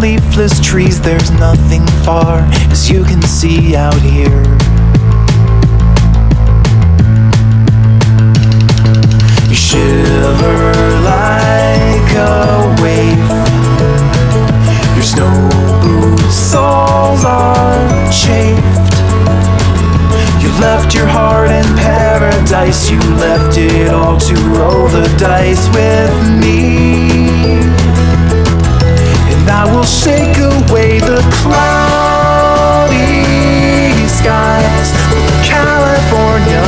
leafless trees, there's nothing far, as you can see out here. You shiver like a wave. Your snow boots soles are chafed. You left your heart in paradise. You left it all to roll the dice with me. The cloudy skies California.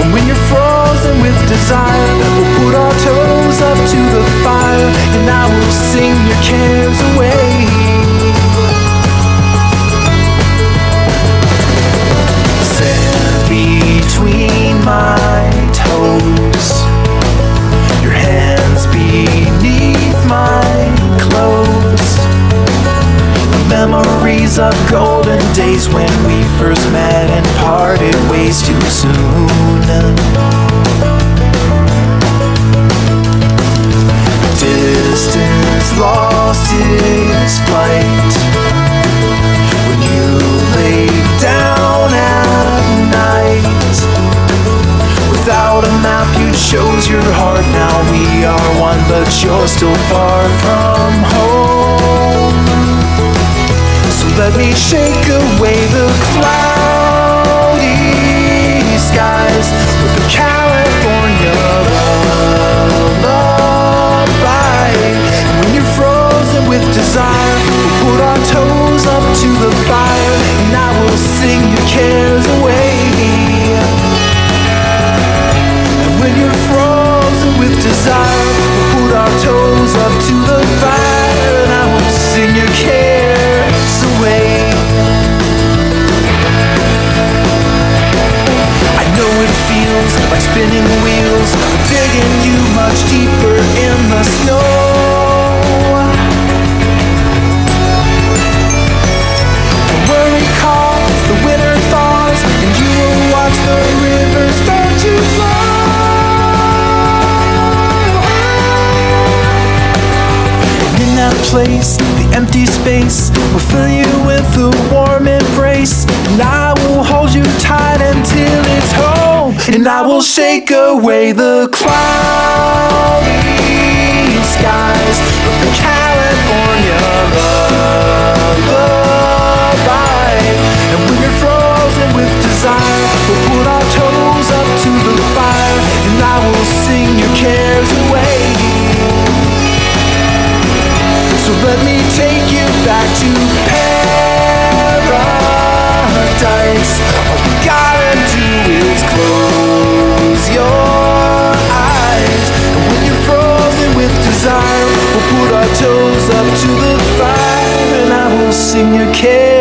And when you're frozen with desire, we'll put our toes up to the fire, and I will sing your cares away. Memories of golden days when we first met and parted ways too soon. Distance lost its flight when you lay down at night. Without a map, you chose your heart. Now we are one, but you're still far from home. Me shake away the cloudy skies with the California lullaby. And when you're frozen with desire, we'll put our toes up to the fire, and I will sing your cares place, the empty space will fill you with a warm embrace, and I will hold you tight until it's home, and I will shake away the cloudy skies So let me take you back to paradise. All you gotta do is close your eyes. And when you're frozen with desire, we'll put our toes up to the fire and I will sing your care.